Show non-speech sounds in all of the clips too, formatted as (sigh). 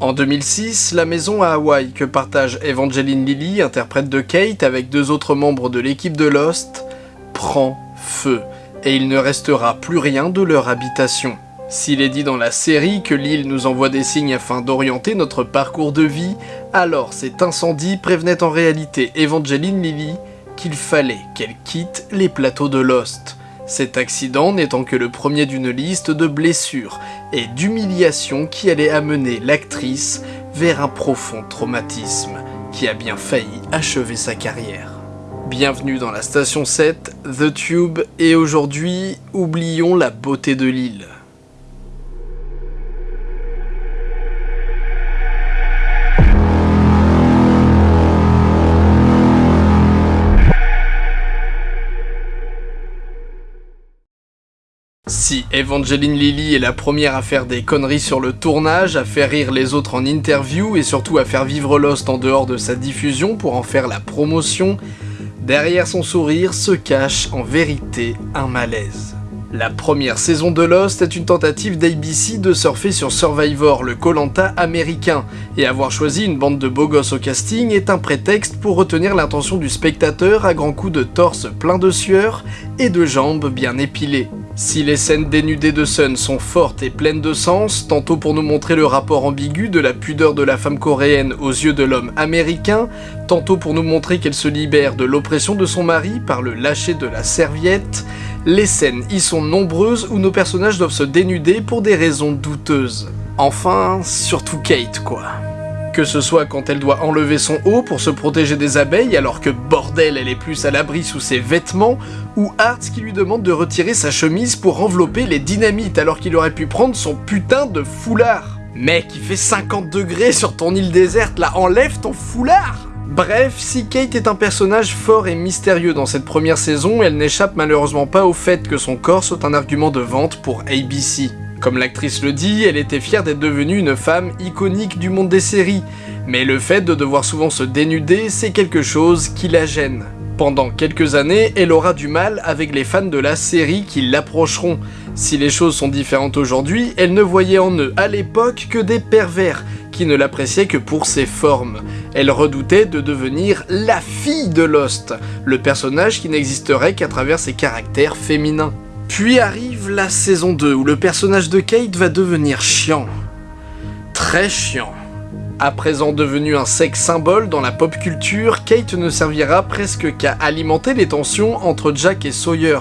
En 2006, la maison à Hawaï que partage Evangeline Lilly, interprète de Kate avec deux autres membres de l'équipe de Lost, prend feu et il ne restera plus rien de leur habitation. S'il est dit dans la série que l'île nous envoie des signes afin d'orienter notre parcours de vie, alors cet incendie prévenait en réalité Evangeline Lilly qu'il fallait qu'elle quitte les plateaux de Lost. Cet accident n'étant que le premier d'une liste de blessures et d'humiliations qui allait amener l'actrice vers un profond traumatisme qui a bien failli achever sa carrière. Bienvenue dans la station 7, The Tube, et aujourd'hui, oublions la beauté de l'île. Evangeline Lilly est la première à faire des conneries sur le tournage, à faire rire les autres en interview et surtout à faire vivre Lost en dehors de sa diffusion pour en faire la promotion, derrière son sourire se cache en vérité un malaise. La première saison de Lost est une tentative d'ABC de surfer sur Survivor, le Colanta américain, et avoir choisi une bande de beaux gosses au casting est un prétexte pour retenir l'attention du spectateur à grands coups de torse plein de sueur et de jambes bien épilées. Si les scènes dénudées de Sun sont fortes et pleines de sens, tantôt pour nous montrer le rapport ambigu de la pudeur de la femme coréenne aux yeux de l'homme américain, tantôt pour nous montrer qu'elle se libère de l'oppression de son mari par le lâcher de la serviette, les scènes y sont nombreuses où nos personnages doivent se dénuder pour des raisons douteuses. Enfin, surtout Kate quoi. Que ce soit quand elle doit enlever son haut pour se protéger des abeilles alors que bordel elle est plus à l'abri sous ses vêtements, ou Hart qui lui demande de retirer sa chemise pour envelopper les dynamites alors qu'il aurait pu prendre son putain de foulard. Mec, il fait 50 degrés sur ton île déserte là, enlève ton foulard Bref, si Kate est un personnage fort et mystérieux dans cette première saison, elle n'échappe malheureusement pas au fait que son corps soit un argument de vente pour ABC. Comme l'actrice le dit, elle était fière d'être devenue une femme iconique du monde des séries, mais le fait de devoir souvent se dénuder, c'est quelque chose qui la gêne. Pendant quelques années, elle aura du mal avec les fans de la série qui l'approcheront. Si les choses sont différentes aujourd'hui, elle ne voyait en eux à l'époque que des pervers, qui ne l'appréciaient que pour ses formes. Elle redoutait de devenir la fille de Lost, le personnage qui n'existerait qu'à travers ses caractères féminins. Puis arrive la saison 2 où le personnage de Kate va devenir chiant. Très chiant. À présent devenu un sexe symbole dans la pop culture, Kate ne servira presque qu'à alimenter les tensions entre Jack et Sawyer,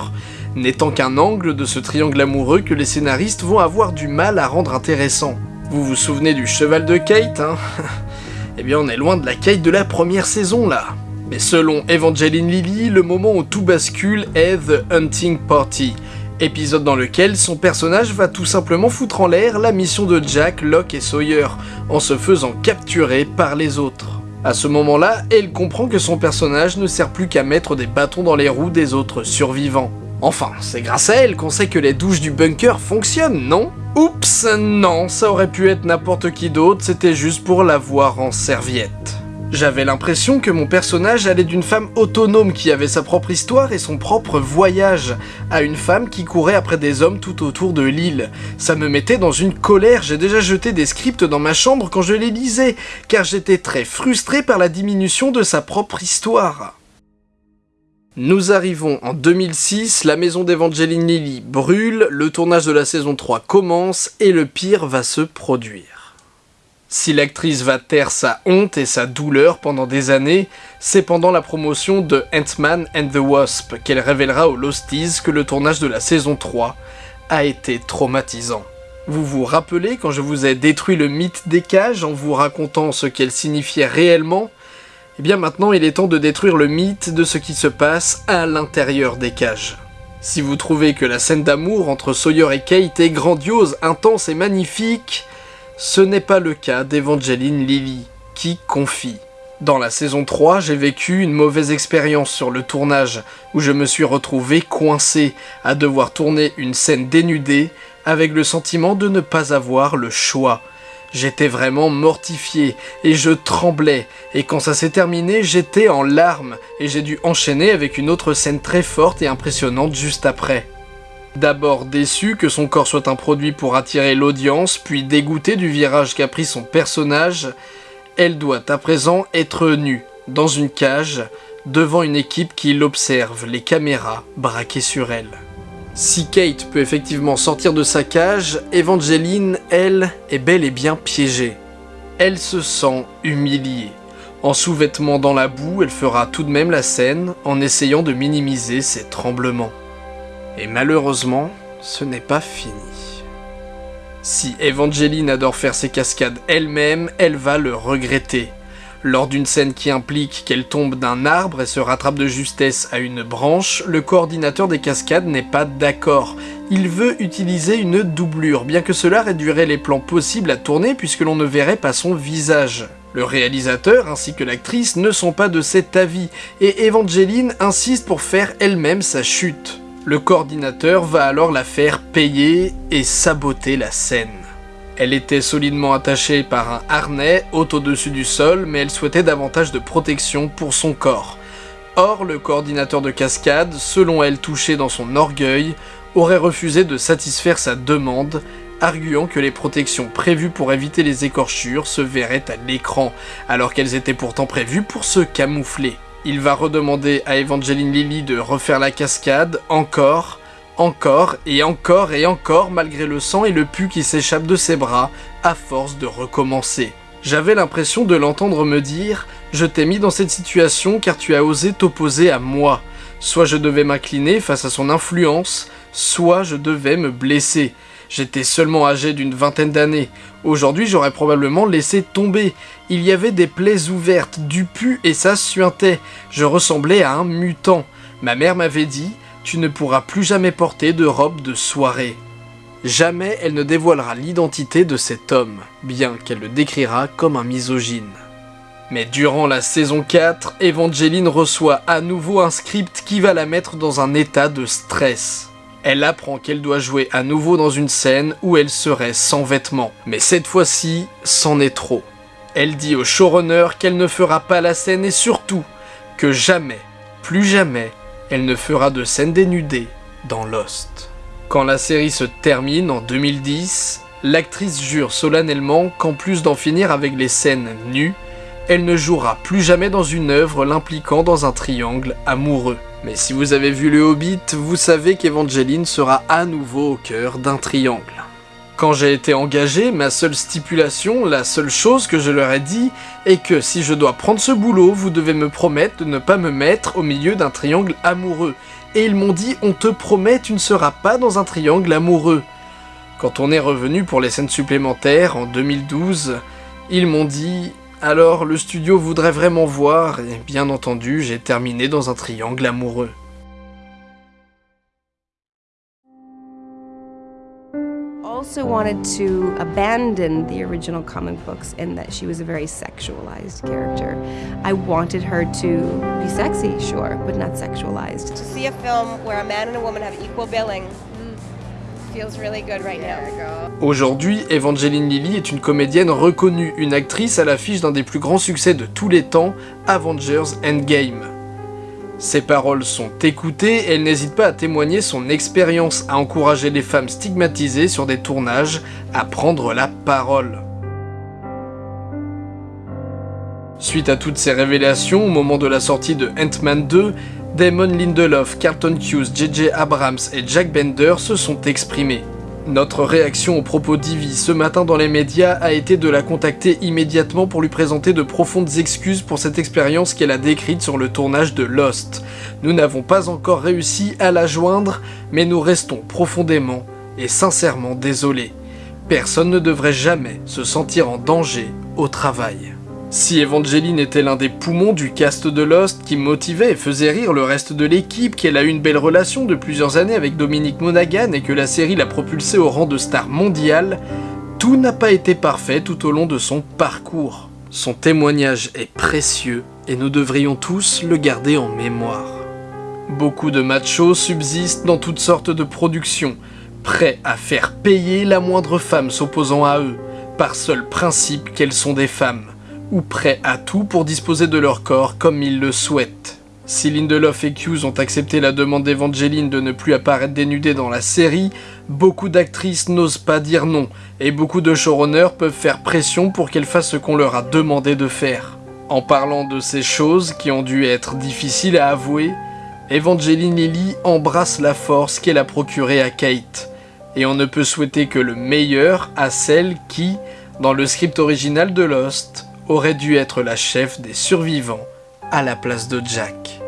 n'étant qu'un angle de ce triangle amoureux que les scénaristes vont avoir du mal à rendre intéressant. Vous vous souvenez du cheval de Kate, hein? (laughs) Eh bien on est loin de la Kate de la première saison là. Mais selon Evangeline Lilly, le moment où tout bascule est The Hunting Party, épisode dans lequel son personnage va tout simplement foutre en l'air la mission de Jack, Locke et Sawyer, en se faisant capturer par les autres. À ce moment-là, elle comprend que son personnage ne sert plus qu'à mettre des bâtons dans les roues des autres survivants. Enfin, c'est grâce à elle qu'on sait que les douches du bunker fonctionnent, non? Oups, non, ça aurait pu être n'importe qui d'autre, c'était juste pour la voir en serviette. J'avais l'impression que mon personnage allait d'une femme autonome qui avait sa propre histoire et son propre voyage, à une femme qui courait après des hommes tout autour de l'île. Ça me mettait dans une colère, j'ai déjà jeté des scripts dans ma chambre quand je les lisais, car j'étais très frustré par la diminution de sa propre histoire. Nous arrivons en 2006, la maison d'Evangeline Lilly brûle, le tournage de la saison 3 commence et le pire va se produire. Si l'actrice va taire sa honte et sa douleur pendant des années, c'est pendant la promotion de Ant-Man and the Wasp qu'elle révélera aux Losties que le tournage de la saison 3 a été traumatisant. Vous vous rappelez quand je vous ai détruit le mythe des cages en vous racontant ce qu'elles signifiaient réellement? Eh bien maintenant il est temps de détruire le mythe de ce qui se passe à l'intérieur des cages. Si vous trouvez que la scène d'amour entre Sawyer et Kate est grandiose, intense et magnifique, ce n'est pas le cas d'Evangeline Lilly, qui confie. Dans la saison 3, j'ai vécu une mauvaise expérience sur le tournage, où je me suis retrouvé coincé à devoir tourner une scène dénudée avec le sentiment de ne pas avoir le choix. J'étais vraiment mortifié et je tremblais, et quand ça s'est terminé, j'étais en larmes, et j'ai dû enchaîner avec une autre scène très forte et impressionnante juste après. D'abord déçue que son corps soit un produit pour attirer l'audience, puis dégoûtée du virage qu'a pris son personnage, elle doit à présent être nue, dans une cage, devant une équipe qui l'observe, les caméras braquées sur elle. Si Kate peut effectivement sortir de sa cage, Evangeline, elle, est bel et bien piégée. Elle se sent humiliée. En sous-vêtements dans la boue, elle fera tout de même la scène en essayant de minimiser ses tremblements. Et malheureusement, ce n'est pas fini. Si Evangeline adore faire ses cascades elle-même, elle va le regretter. Lors d'une scène qui implique qu'elle tombe d'un arbre et se rattrape de justesse à une branche, le coordinateur des cascades n'est pas d'accord. Il veut utiliser une doublure, bien que cela réduirait les plans possibles à tourner puisque l'on ne verrait pas son visage. Le réalisateur ainsi que l'actrice ne sont pas de cet avis, et Evangeline insiste pour faire elle-même sa chute. Le coordinateur va alors la faire payer et saboter la scène. Elle était solidement attachée par un harnais haut au-dessus du sol, mais elle souhaitait davantage de protection pour son corps. Or, le coordinateur de cascade, selon elle touché dans son orgueil, aurait refusé de satisfaire sa demande, arguant que les protections prévues pour éviter les écorchures se verraient à l'écran, alors qu'elles étaient pourtant prévues pour se camoufler. Il va redemander à Evangeline Lilly de refaire la cascade, encore, encore et encore et encore malgré le sang et le pu qui s'échappe de ses bras, à force de recommencer. J'avais l'impression de l'entendre me dire « Je t'ai mis dans cette situation car tu as osé t'opposer à moi. Soit je devais m'incliner face à son influence, soit je devais me blesser. J'étais seulement âgé d'une vingtaine d'années. Aujourd'hui, j'aurais probablement laissé tomber. Il y avait des plaies ouvertes, du pu et ça suintait. Je ressemblais à un mutant. Ma mère m'avait dit tu ne pourras plus jamais porter de robe de soirée. Jamais elle ne dévoilera l'identité de cet homme, bien qu'elle le décrira comme un misogyne. Mais durant la saison 4, Evangeline reçoit à nouveau un script qui va la mettre dans un état de stress. Elle apprend qu'elle doit jouer à nouveau dans une scène où elle serait sans vêtements, mais cette fois-ci, c'en est trop. Elle dit au showrunner qu'elle ne fera pas la scène et surtout que jamais, plus jamais, elle ne fera de scène dénudée dans Lost. Quand la série se termine en 2010, l'actrice jure solennellement qu'en plus d'en finir avec les scènes nues, elle ne jouera plus jamais dans une œuvre l'impliquant dans un triangle amoureux. Mais si vous avez vu le Hobbit, vous savez qu'Evangeline sera à nouveau au cœur d'un triangle. Quand j'ai été engagé, ma seule stipulation, la seule chose que je leur ai dit, est que si je dois prendre ce boulot, vous devez me promettre de ne pas me mettre au milieu d'un triangle amoureux. Et ils m'ont dit, on te promet, tu ne seras pas dans un triangle amoureux. Quand on est revenu pour les scènes supplémentaires en 2012, ils m'ont dit, alors le studio voudrait vraiment voir, et bien entendu, j'ai terminé dans un triangle amoureux. also wanted to abandon the original comic books in that she was a very sexualized character. I wanted her to be sexy, sure, but not sexualized. To see a film where a man and a woman have equal billing really good right now. Aujourd'hui, Evangeline Lilly est une comédienne reconnue, une actrice à l'affiche d'un des plus grands succès de tous les temps, Avengers Endgame. Ses paroles sont écoutées et elle n'hésite pas à témoigner son expérience, à encourager les femmes stigmatisées sur des tournages à prendre la parole. Suite à toutes ces révélations, au moment de la sortie de Ant-Man 2, Damon Lindelof, Carlton Hughes, J.J. Abrams et Jack Bender se sont exprimés. Notre réaction aux propos d'Ivy ce matin dans les médias a été de la contacter immédiatement pour lui présenter de profondes excuses pour cette expérience qu'elle a décrite sur le tournage de Lost. Nous n'avons pas encore réussi à la joindre, mais nous restons profondément et sincèrement désolés. Personne ne devrait jamais se sentir en danger au travail. Si Evangeline était l'un des poumons du cast de Lost qui motivait et faisait rire le reste de l'équipe, qu'elle a eu une belle relation de plusieurs années avec Dominique Monaghan et que la série l'a propulsée au rang de star mondiale, tout n'a pas été parfait tout au long de son parcours. Son témoignage est précieux et nous devrions tous le garder en mémoire. Beaucoup de machos subsistent dans toutes sortes de productions, prêts à faire payer la moindre femme s'opposant à eux, par seul principe qu'elles sont des femmes ou prêts à tout pour disposer de leur corps comme ils le souhaitent. Si Lindelof et Hughes ont accepté la demande d'Evangeline de ne plus apparaître dénudée dans la série, beaucoup d'actrices n'osent pas dire non, et beaucoup de showrunners peuvent faire pression pour qu'elle fasse ce qu'on leur a demandé de faire. En parlant de ces choses qui ont dû être difficiles à avouer, Evangeline Lilly embrasse la force qu'elle a procurée à Kate, et on ne peut souhaiter que le meilleur à celle qui, dans le script original de Lost, aurait dû être la chef des survivants à la place de Jack.